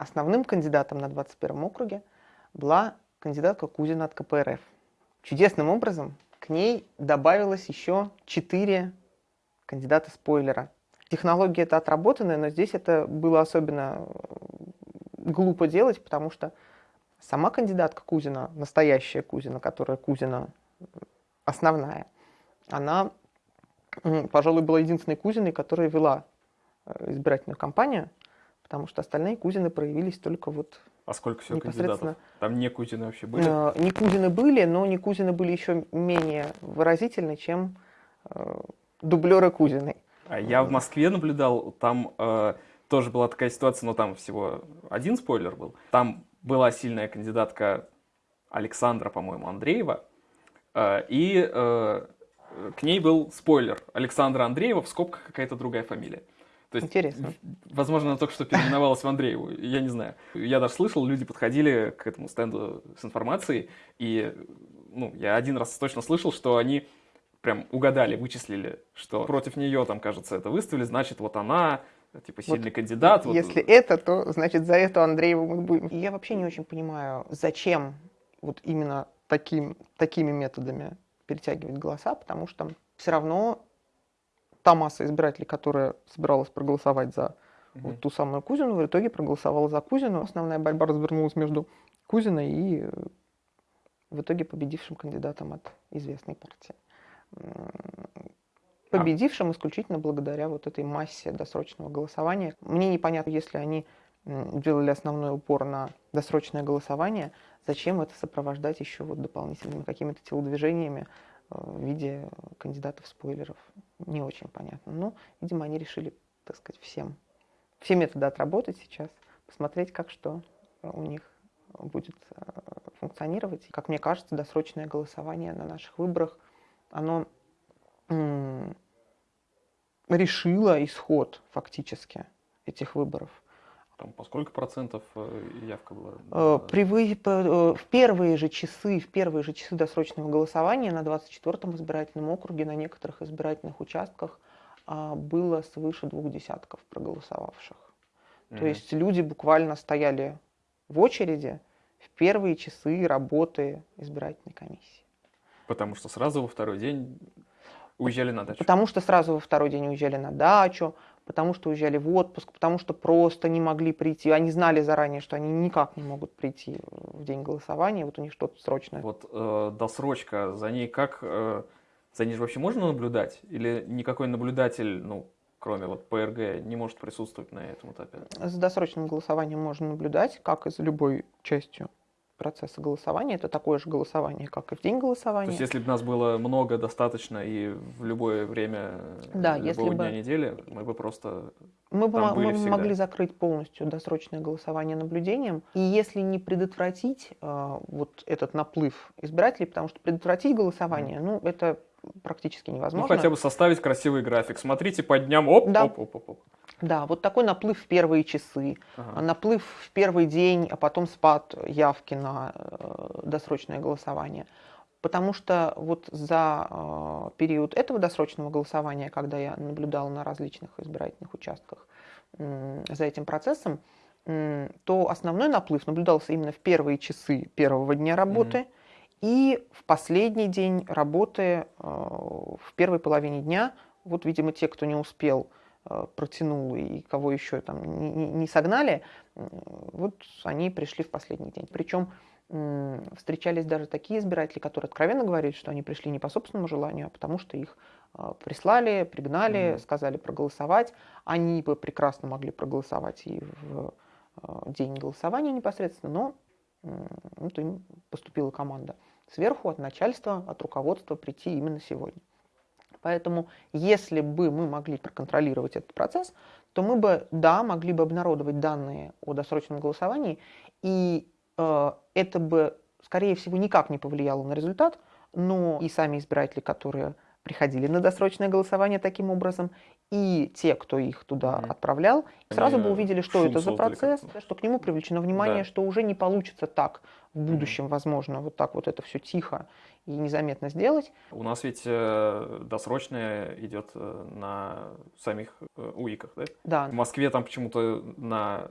основным кандидатом на 21 округе была кандидатка Кузина от КПРФ. Чудесным образом к ней добавилось еще четыре кандидата-спойлера. Технология это отработанная, но здесь это было особенно глупо делать, потому что сама кандидатка Кузина, настоящая Кузина, которая Кузина основная, она, пожалуй, была единственной Кузиной, которая вела э, избирательную кампанию, потому что остальные Кузины проявились только вот а сколько всего кандидатов? Там не Кузины вообще были? Э, не Кузины были, но не Кузины были еще менее выразительны, чем э, дублеры Кузиной. А я в Москве наблюдал, там э, тоже была такая ситуация, но там всего один спойлер был. Там была сильная кандидатка Александра, по-моему, Андреева, э, и э, к ней был спойлер Александра Андреева, в скобках какая-то другая фамилия. То есть, Интересно. Возможно, она только что переименовалась в Андрееву, я не знаю. Я даже слышал, люди подходили к этому стенду с информацией, и ну, я один раз точно слышал, что они прям угадали, вычислили, что против нее, там, кажется, это выставили, значит, вот она, типа, сильный вот, кандидат. Если вот... это, то, значит, за эту Андрееву мы будем. И я вообще не очень понимаю, зачем вот именно таким, такими методами перетягивать голоса, потому что все равно та масса избирателей, которая собиралась проголосовать за угу. вот ту самую Кузину, в итоге проголосовала за Кузину. Основная борьба развернулась между Кузиной и э, в итоге победившим кандидатом от известной партии. Победившим исключительно благодаря вот этой массе досрочного голосования. Мне непонятно, если они делали основной упор на досрочное голосование, зачем это сопровождать еще вот дополнительными какими-то телодвижениями в виде кандидатов-спойлеров не очень понятно. Но, видимо, они решили, так сказать, всем, все методы отработать сейчас, посмотреть, как что у них будет э, функционировать. Как мне кажется, досрочное голосование на наших выборах, оно решило исход фактически этих выборов. Там по сколько процентов э, явка была? Э, при вы... Э, в первые же часы, в первые же часы досрочного голосования на 24-м избирательном округе на некоторых избирательных участках а, было свыше двух десятков проголосовавших. Mm-hmm. То есть люди буквально стояли в очереди в первые часы работы избирательной комиссии. Потому что сразу во второй день уезжали на дачу? Потому что сразу во второй день уезжали на дачу, потому что уезжали в отпуск, потому что просто не могли прийти. Они знали заранее, что они никак не могут прийти в день голосования, вот у них что-то срочное. Вот э, досрочка, за ней как, э, за ней же вообще можно наблюдать? Или никакой наблюдатель, ну, кроме вот ПРГ, не может присутствовать на этом этапе? За досрочным голосованием можно наблюдать, как и за любой частью процесса голосования. Это такое же голосование, как и в день голосования. То есть, если бы нас было много, достаточно, и в любое время да, любого если дня бы... недели, мы бы просто Мы бы мы могли закрыть полностью досрочное голосование наблюдением. И если не предотвратить э, вот этот наплыв избирателей, потому что предотвратить голосование, mm. ну, это практически невозможно. Ну, хотя бы составить красивый график. Смотрите по дням, оп, да. оп, оп, оп, оп. Да, вот такой наплыв в первые часы, ага. наплыв в первый день, а потом спад явки на э, досрочное голосование. Потому что вот за э, период этого досрочного голосования, когда я наблюдала на различных избирательных участках за этим процессом, то основной наплыв наблюдался именно в первые часы первого дня работы mm и в последний день работы э, в первой половине дня. Вот, видимо, те, кто не успел Э, протянул и кого еще там не, согнали, вот они пришли в последний день. Причем встречались даже такие избиратели, которые откровенно говорили, что они пришли не по собственному желанию, а потому что их э, прислали, пригнали, mm-hmm. сказали проголосовать. Они бы прекрасно могли проголосовать и в день голосования непосредственно, но вот им поступила команда сверху, от начальства, от руководства прийти именно сегодня. Поэтому если бы мы могли проконтролировать этот процесс, то мы бы, да, могли бы обнародовать данные о досрочном голосовании, и э, это бы, скорее всего, никак не повлияло на результат, но и сами избиратели, которые приходили на досрочное голосование таким образом, и те, кто их туда mm-hmm. отправлял, сразу Они бы увидели, что это за процесс, что к нему привлечено внимание, да. что уже не получится так в будущем, mm-hmm. возможно, вот так вот это все тихо и незаметно сделать. У нас ведь э, досрочное идет э, на самих э, УИКах, да? Да. В Москве там почему-то на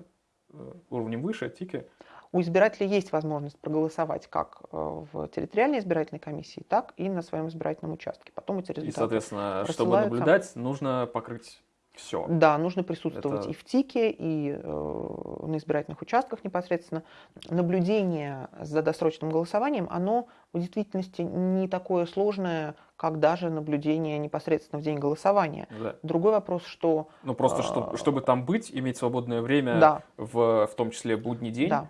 уровнем выше, ТИКе, у избирателя есть возможность проголосовать как э, в территориальной избирательной комиссии, так и на своем избирательном участке. Потом эти результаты И, соответственно, чтобы наблюдать, нужно покрыть все. Да, нужно присутствовать Это... и в ТИКе, и э, на избирательных участках непосредственно. Наблюдение за досрочным голосованием, оно в действительности не такое сложное, как даже наблюдение непосредственно в день голосования. Да. Другой вопрос, что... Ну просто, э, чтобы, чтобы там быть, иметь свободное время, да. в, в том числе будний день, да.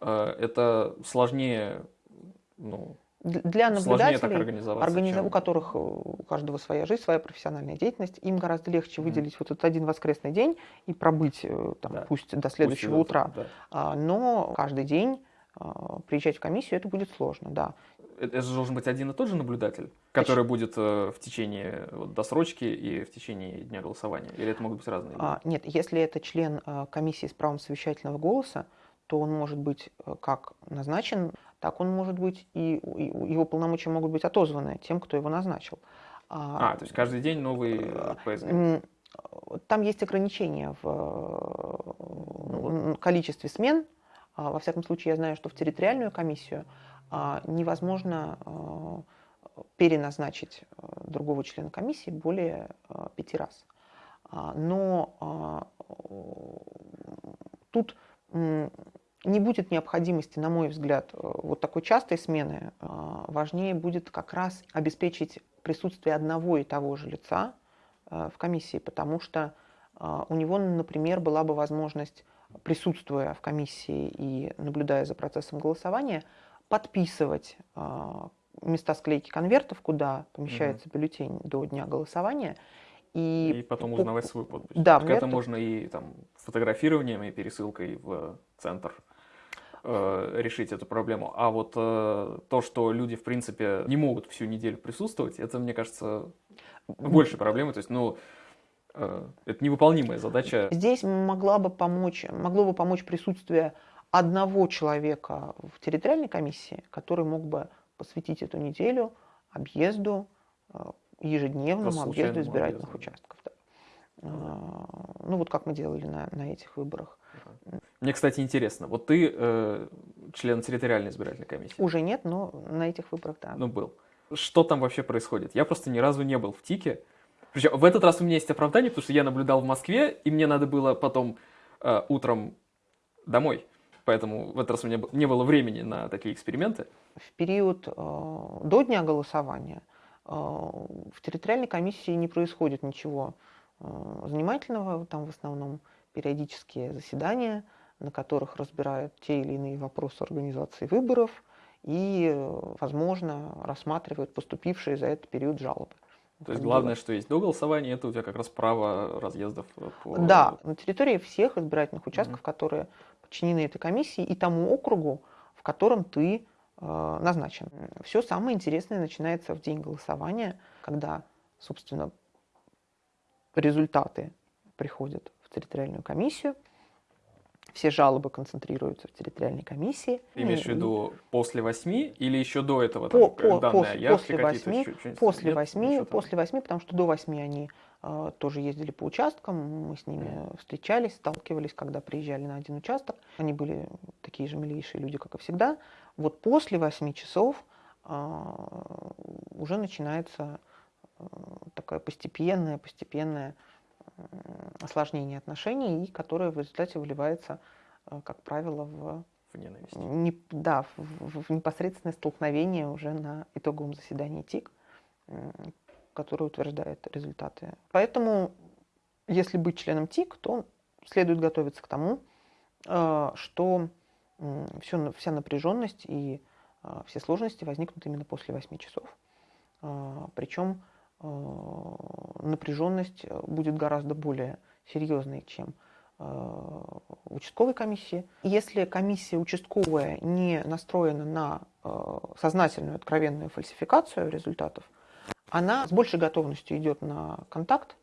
Э, это сложнее ну, для наблюдателей, организа... у которых э, у каждого своя жизнь, своя профессиональная деятельность, им гораздо легче выделить mm-hmm. вот этот один воскресный день и пробыть э, там, да. пусть до следующего пусть утра. Да. А, но каждый день а, приезжать в комиссию это будет сложно, да. Это же должен быть один и тот же наблюдатель, который Точно. будет э, в течение вот, досрочки и в течение дня голосования? Или это могут быть разные? А, нет, если это член комиссии с правом совещательного голоса, то он может быть как назначен так он может быть и, и его полномочия могут быть отозваны тем, кто его назначил. А, а то есть каждый день новый ПСГ? Э, там есть ограничения в количестве смен. А, во всяком случае, я знаю, что в территориальную комиссию а, невозможно а, переназначить другого члена комиссии более пяти раз. Но тут не будет необходимости, на мой взгляд, э, вот такой частой смены. Э, важнее будет как раз обеспечить присутствие одного и того же лица э, в комиссии, потому что у него, например, была бы возможность, присутствуя в комиссии и наблюдая за процессом голосования, подписывать места склейки конвертов, куда помещается угу. бюллетень до дня голосования. И, и потом узнавать свою подпись. Да, так это можно и там, фотографированием, и пересылкой в центр э, решить эту проблему. А вот э, то, что люди, в принципе, не могут всю неделю присутствовать, это, мне кажется, больше проблемы. То есть, ну, э, это невыполнимая задача. Здесь могла бы помочь, могло бы помочь присутствие одного человека в территориальной комиссии, который мог бы посвятить эту неделю объезду, э, ежедневному объезду избирательных объезду. участков. Да. А, ну вот как мы делали на, на этих выборах. Мне, кстати, интересно, вот ты э, член территориальной избирательной комиссии? Уже нет, но на этих выборах, да. Ну, был. Что там вообще происходит? Я просто ни разу не был в ТИКе. Причем в этот раз у меня есть оправдание, потому что я наблюдал в Москве, и мне надо было потом э, утром домой. Поэтому в этот раз у меня не было времени на такие эксперименты. В период э, до дня голосования э, в территориальной комиссии не происходит ничего э, занимательного. Там в основном периодические заседания, на которых разбирают те или иные вопросы организации выборов и, возможно, рассматривают поступившие за этот период жалобы. То есть главное, что есть до голосования, это у тебя как раз право разъездов по... Да, на территории всех избирательных участков, mm-hmm. которые подчинены этой комиссии и тому округу, в котором ты э, назначен. Все самое интересное начинается в день голосования, когда, собственно, результаты приходят в территориальную комиссию. Все жалобы концентрируются в территориальной комиссии. Ты имеешь в виду после восьми или еще до этого? По, там, по, после, после восьми, после восьми, после восьми, потому что до восьми они э, тоже ездили по участкам, мы с ними встречались, сталкивались, когда приезжали на один участок. Они были такие же милейшие люди, как и всегда. Вот после восьми часов э, уже начинается э, такая постепенная, постепенная осложнение отношений, и которое в результате выливается, э, как правило, в, в ненависть. Не, да, в, в непосредственное столкновение уже на итоговом заседании ТИК, которое утверждает результаты. Поэтому, если быть членом ТИК, то следует готовиться к тому, э, что все, вся напряженность и э, все сложности возникнут именно после 8 часов. Причем напряженность э, будет гораздо более серьезной, чем э, участковой комиссии. Если комиссия участковая не настроена на сознательную, откровенную фальсификацию результатов, она с большей готовностью идет на контакт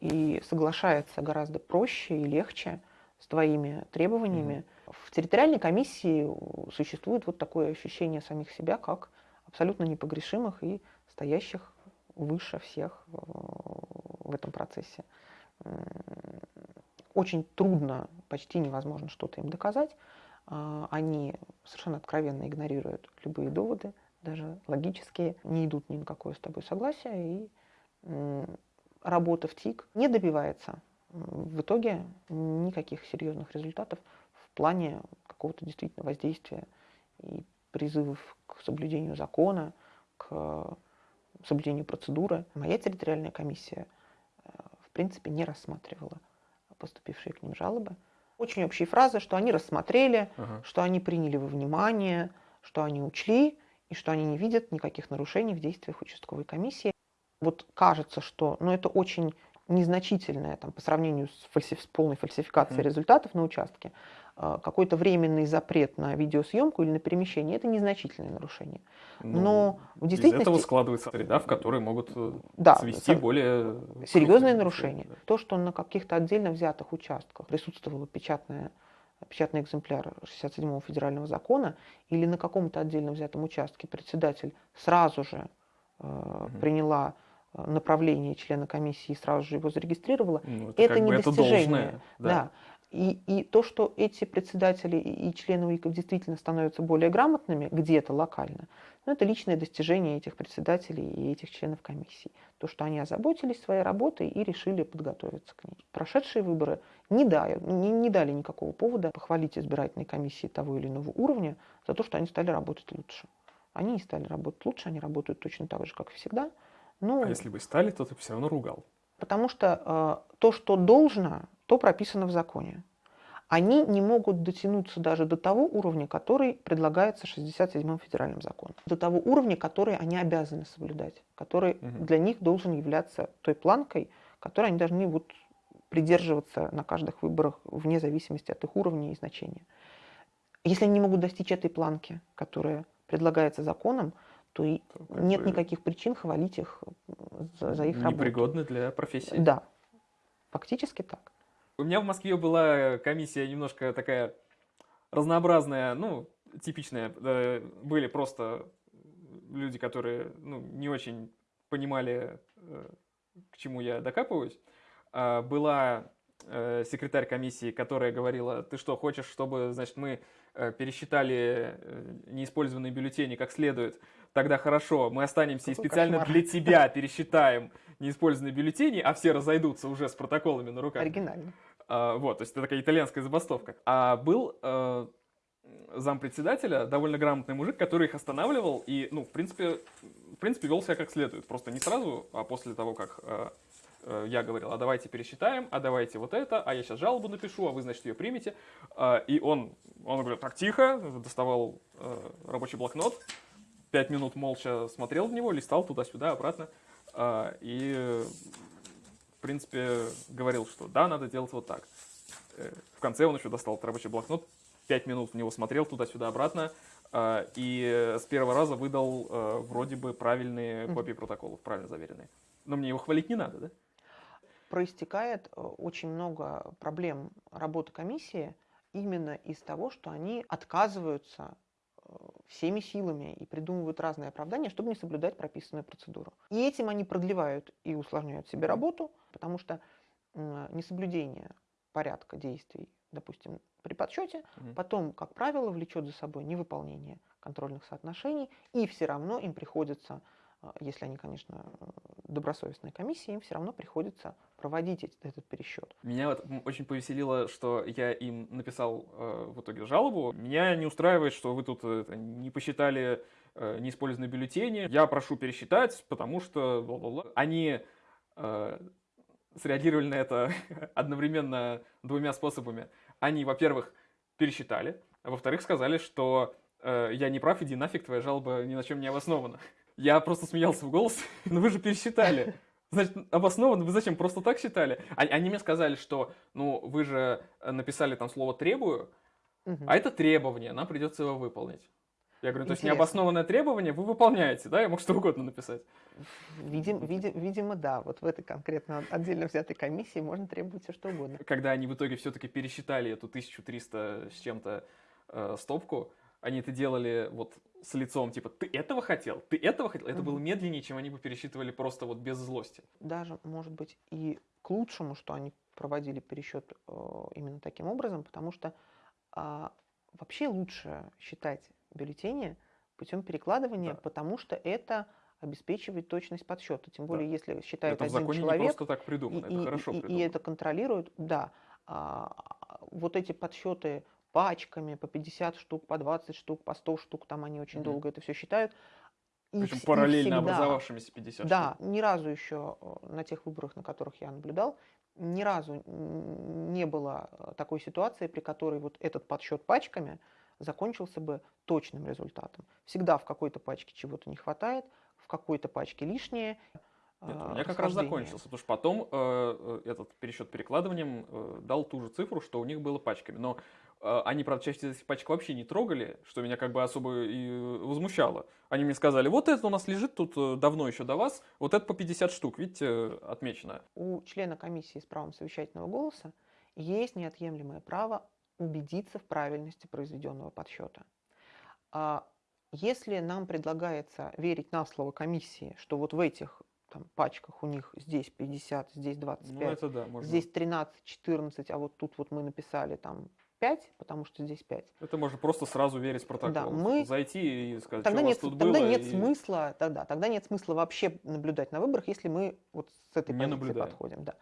и соглашается гораздо проще и легче с твоими требованиями. Mm-hmm. В территориальной комиссии существует вот такое ощущение самих себя как абсолютно непогрешимых и стоящих выше всех э, в этом процессе. очень трудно, почти невозможно что-то им доказать. А, они совершенно откровенно игнорируют любые доводы, даже логические, не идут ни на какое с тобой согласие, и работа в ТИК не добивается в итоге никаких серьезных результатов в плане какого-то действительно воздействия и призывов к соблюдению закона, к соблюдению процедуры. Моя территориальная комиссия, э, в принципе, не рассматривала поступившие к ним жалобы. Очень общие фразы, что они рассмотрели, ага. что они приняли во внимание, что они учли и что они не видят никаких нарушений в действиях участковой комиссии. Вот кажется, что ну, это очень незначительное там, по сравнению с, фальсиф... с полной фальсификацией mm-hmm. результатов на участке, какой-то временный запрет на видеосъемку или на перемещение, это незначительное нарушение. Ну, Но в действительности... Из этого складывается среда, в которой могут э, да, свести более... Серьезные нарушения. То, что на каких-то отдельно взятых участках присутствовала печатная печатный экземпляр 67-го федерального закона или на каком-то отдельно взятом участке председатель сразу же э, угу. приняла направление члена комиссии и сразу же его зарегистрировала, ну, это, это не достижение. Это должное, да. да. И, и то, что эти председатели и члены УИКов действительно становятся более грамотными где-то локально, ну, это личное достижение этих председателей и этих членов комиссии. То, что они озаботились своей работой и решили подготовиться к ней. Прошедшие выборы не дали, не, не дали никакого повода похвалить избирательные комиссии того или иного уровня за то, что они стали работать лучше. Они не стали работать лучше, они работают точно так же, как и всегда – ну, а если бы стали, то ты бы все равно ругал. Потому что э, то, что должно, то прописано в законе. Они не могут дотянуться даже до того уровня, который предлагается 67-м федеральным законом. До того уровня, который они обязаны соблюдать, который угу. для них должен являться той планкой, которой они должны вот придерживаться на каждых выборах вне зависимости от их уровня и значения. Если они не могут достичь этой планки, которая предлагается законом, то и нет бы... никаких причин хвалить их за, за их работу. Непригодны для профессии. Да, фактически так. У меня в Москве была комиссия немножко такая разнообразная, ну, типичная. Были просто люди, которые ну, не очень понимали, э, к чему я докапываюсь. А была э, секретарь комиссии, которая говорила, ты что, хочешь, чтобы, значит, мы э, пересчитали неиспользованные бюллетени как следует, тогда хорошо, мы останемся Какой и специально кошмар. для тебя пересчитаем неиспользованные бюллетени, а все разойдутся уже с протоколами на руках. Оригинально. А, вот, то есть это такая итальянская забастовка. А был э, зампредседателя, довольно грамотный мужик, который их останавливал и, ну, в принципе, в принципе, вел себя как следует. Просто не сразу, а после того, как э, э, я говорил, а давайте пересчитаем, а давайте вот это, а я сейчас жалобу напишу, а вы, значит, ее примете. Э, и он, он говорит, так, тихо, доставал э, рабочий блокнот, пять минут молча смотрел в него, листал туда-сюда, обратно. А, и, в принципе, говорил, что да, надо делать вот так. Э, в конце он еще достал рабочий блокнот, пять минут в него смотрел туда-сюда, обратно. А, и с первого раза выдал э, вроде бы правильные копии протоколов, правильно заверенные. Но мне его хвалить не надо, да? Проистекает э, очень много проблем работы комиссии именно из того, что они отказываются всеми силами и придумывают разные оправдания, чтобы не соблюдать прописанную процедуру. И этим они продлевают и усложняют себе работу, потому что несоблюдение порядка действий, допустим, при подсчете, угу. потом, как правило, влечет за собой невыполнение контрольных соотношений, и все равно им приходится а, если они, конечно, добросовестные комиссии, им все равно приходится проводить этот пересчет. Меня вот очень повеселило, что я им написал э, в итоге жалобу. Меня не устраивает, что вы тут э, не посчитали э, неиспользованные бюллетени. Я прошу пересчитать, потому что бла -бла -бла. они э, среагировали на это одновременно двумя способами. Они, во-первых, пересчитали, а во-вторых, сказали, что э, я не прав, иди нафиг, твоя жалоба ни на чем не обоснована. Я просто смеялся в голос. Но вы же пересчитали. Значит, обоснованно, вы зачем, просто так считали? Они, они мне сказали, что, ну, вы же написали там слово «требую», угу. а это требование, нам придется его выполнить. Я говорю, то есть необоснованное требование вы выполняете, да? Я мог что угодно написать. Видим, видим, видимо, да. Вот в этой конкретно отдельно взятой комиссии можно требовать все что угодно. Когда они в итоге все-таки пересчитали эту 1300 с чем-то э, стопку, они это делали вот с лицом, типа, ты этого хотел, ты этого хотел. Это было медленнее, чем они бы пересчитывали просто вот без злости. Даже, может быть, и к лучшему, что они проводили пересчет э, именно таким образом, потому что а, вообще лучше считать бюллетени путем перекладывания, да. потому что это обеспечивает точность подсчета. Тем более, да. если считает это один человек. Не просто так придумано, и, это хорошо и, придумано. И это контролирует, да. А, вот эти подсчеты пачками по 50 штук, по 20 штук, по 100 штук, там они очень mm долго это все считают. Причем их, параллельно их всегда, образовавшимися 50 да, штук. Да, ни разу еще э, на тех выборах, на которых я наблюдал, ни разу не было э, такой ситуации, при которой вот этот подсчет пачками закончился бы точным результатом. Всегда в какой-то пачке чего-то не хватает, в какой-то пачке лишнее. Нет, у меня как раз закончился, потому что потом э, э, этот пересчет перекладыванием э, дал ту же цифру, что у них было пачками. Но э, они, правда, из этих пачек вообще не трогали, что меня как бы особо и возмущало. Они мне сказали, вот это у нас лежит тут э, давно еще до вас, вот это по 50 штук, видите, отмечено. У члена комиссии с правом совещательного голоса есть неотъемлемое право убедиться в правильности произведенного подсчета. А если нам предлагается верить на слово комиссии, что вот в этих там, пачках у них здесь 50, здесь 25, ну, это да, можно... здесь 13, 14, а вот тут вот мы написали там 5, потому что здесь 5. Это можно просто сразу верить в протокол. Да, мы... Зайти и сказать, тогда что нет, у вас тут тогда было. нет и... смысла, тогда, тогда нет смысла вообще наблюдать на выборах, если мы вот с этой Не позиции наблюдаем. подходим. Да.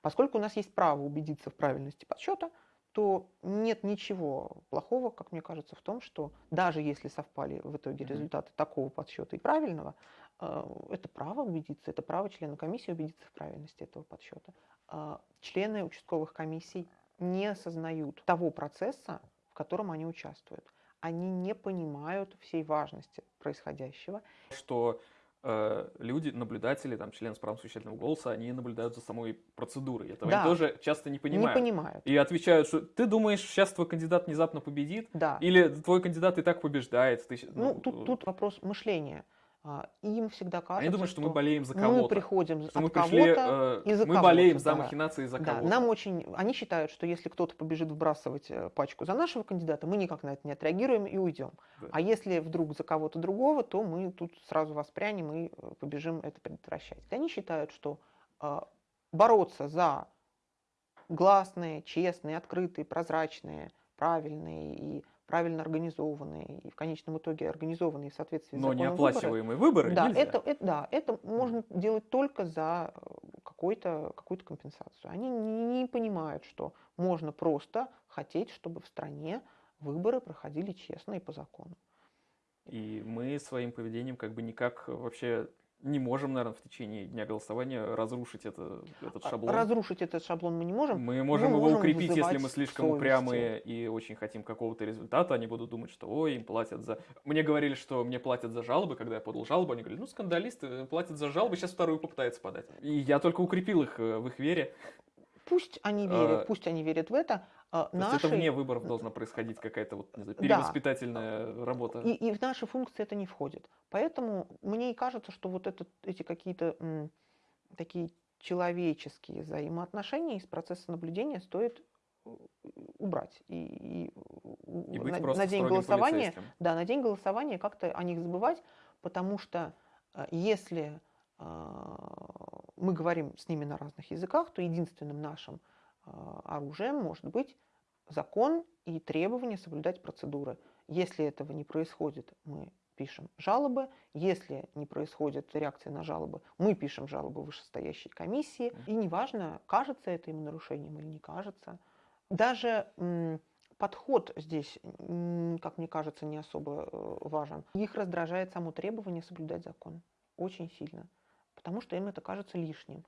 Поскольку у нас есть право убедиться в правильности подсчета, то нет ничего плохого, как мне кажется, в том, что даже если совпали в итоге результаты такого подсчета и правильного, э, это право убедиться, это право члена комиссии убедиться в правильности этого подсчета. Э, члены участковых комиссий не осознают того процесса, в котором они участвуют. Они не понимают всей важности происходящего. Что Э, люди, наблюдатели, там, члены с правом совещательного голоса, они наблюдают за самой процедурой. Этого да. они тоже часто не понимают. Не понимают. И отвечают, что ты думаешь, сейчас твой кандидат внезапно победит? Да. Или твой кандидат и так побеждает? Ты, ну, ну, тут, тут вопрос мышления. А, им всегда кажется, Они думают, что, что мы болеем за кого-то. Мы приходим что от мы пришли, кого-то э, и за Мы болеем за да. махинации за да, кого-то. Нам очень... Они считают, что если кто-то побежит вбрасывать э, пачку за нашего кандидата, мы никак на это не отреагируем и уйдем. Да. А если вдруг за кого-то другого, то мы тут сразу воспрянем и э, побежим это предотвращать. Они считают, что э, бороться за гласные, честные, открытые, прозрачные, правильные и правильно организованные и в конечном итоге организованные в соответствии с Но неоплачиваемые выборы, выборы да, нельзя. Это, это, да, это можно делать только за э, какую-то какую компенсацию. Они не понимают, что можно просто хотеть, чтобы в стране выборы проходили честно и по закону. И мы своим поведением как бы никак вообще не можем, наверное, в течение дня голосования разрушить это, этот а, шаблон. Разрушить этот шаблон мы не можем. Мы можем мы его можем укрепить, если мы слишком совести. упрямые и очень хотим какого-то результата. Они будут думать, что ой, им платят за... Мне говорили, что мне платят за жалобы, когда я подал жалобу. Они говорили, ну, скандалисты платят за жалобы, сейчас вторую попытаются подать. И я только укрепил их э, в их вере. Пусть они верят, а, пусть они верят в это. А, наши... это вне выборов должна происходить какая-то вот, знаю, перевоспитательная да. работа. И, и в наши функции это не входит. Поэтому мне и кажется, что вот этот, эти какие-то м, такие человеческие взаимоотношения из процесса наблюдения стоит э, убрать и, и, и на, на день голосования да на день голосования как-то о них забывать потому что э, если мы говорим с ними на разных языках, то единственным нашим а, оружием может быть закон и требование соблюдать процедуры. Если этого не происходит, мы пишем жалобы. Если не происходит реакция на жалобы, мы пишем жалобы вышестоящей комиссии. И неважно, кажется это им нарушением или не кажется. Даже подход здесь, как мне кажется, не особо э, важен. Их раздражает само требование соблюдать закон. Очень сильно потому что им это кажется лишним.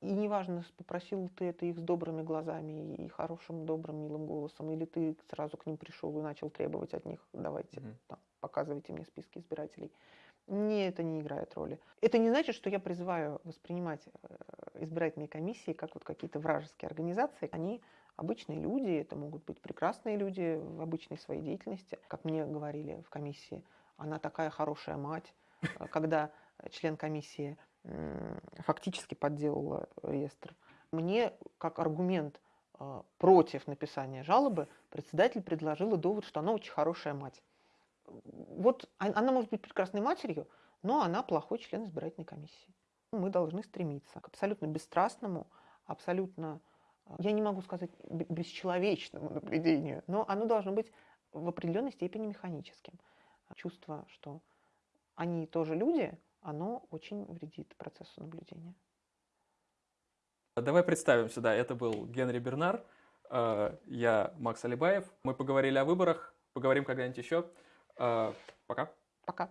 И неважно, попросил ты это их с добрыми глазами и хорошим, добрым, милым голосом, или ты сразу к ним пришел и начал требовать от них, давайте, mm-hmm. там, показывайте мне списки избирателей. Не, это не играет роли. Это не значит, что я призываю воспринимать э, избирательные комиссии как вот какие-то вражеские организации. Они обычные люди, это могут быть прекрасные люди в обычной своей деятельности. Как мне говорили в комиссии, она такая хорошая мать, э, когда член комиссии фактически подделала реестр. Мне как аргумент э, против написания жалобы председатель предложила довод, что она очень хорошая мать. Вот она может быть прекрасной матерью, но она плохой член избирательной комиссии. Мы должны стремиться к абсолютно бесстрастному абсолютно, я не могу сказать бесчеловечному наблюдению, но оно должно быть в определенной степени механическим. Чувство, что они тоже люди, оно очень вредит процессу наблюдения. Давай представим сюда, это был Генри Бернар, э, я Макс Алибаев. Мы поговорили о выборах, поговорим когда-нибудь еще. Э, пока. Пока.